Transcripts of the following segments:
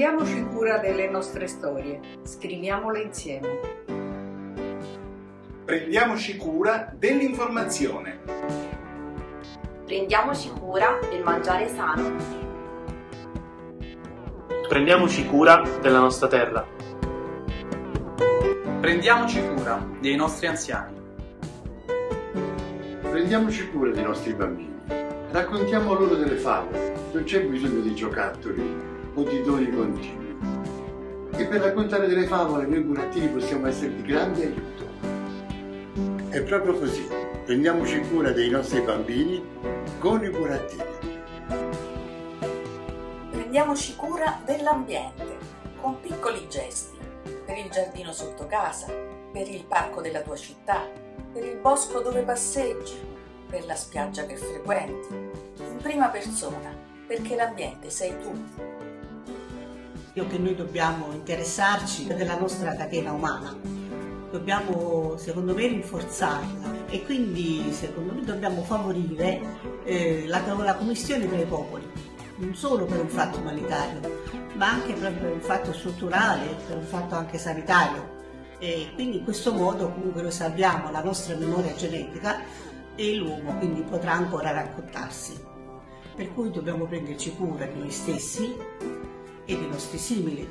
Prendiamoci cura delle nostre storie, scriviamole insieme. Prendiamoci cura dell'informazione. Prendiamoci cura del mangiare sano. Prendiamoci cura della nostra terra. Prendiamoci cura dei nostri anziani. Prendiamoci cura dei nostri bambini. Raccontiamo loro delle favole. Non c'è bisogno di giocattoli o di doni continui. E per raccontare delle favole noi burattini possiamo essere di grande aiuto. È proprio così. Prendiamoci cura dei nostri bambini con i burattini. Prendiamoci cura dell'ambiente con piccoli gesti per il giardino sotto casa, per il parco della tua città, per il bosco dove passeggi, per la spiaggia che frequenti, in prima persona, perché l'ambiente sei tu. Io che noi dobbiamo interessarci della nostra catena umana, dobbiamo secondo me rinforzarla e quindi secondo me dobbiamo favorire eh, la, la commissione tra i popoli, non solo per un fatto umanitario, ma anche per un fatto strutturale, per un fatto anche sanitario. E quindi in questo modo comunque noi salviamo la nostra memoria genetica e l'uomo quindi potrà ancora raccontarsi. Per cui dobbiamo prenderci cura di noi stessi e dei nostri simili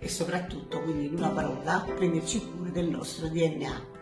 e soprattutto, quindi in una parola, prenderci cura del nostro DNA.